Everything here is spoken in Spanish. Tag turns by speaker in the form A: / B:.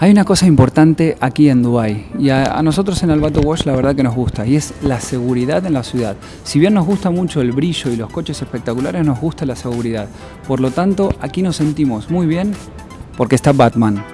A: Hay una cosa importante aquí en Dubai y a, a nosotros en Albato Wash la verdad que nos gusta y es la seguridad en la ciudad. Si bien nos gusta mucho el brillo y los coches espectaculares, nos gusta la seguridad. Por lo tanto, aquí nos sentimos muy bien porque está Batman.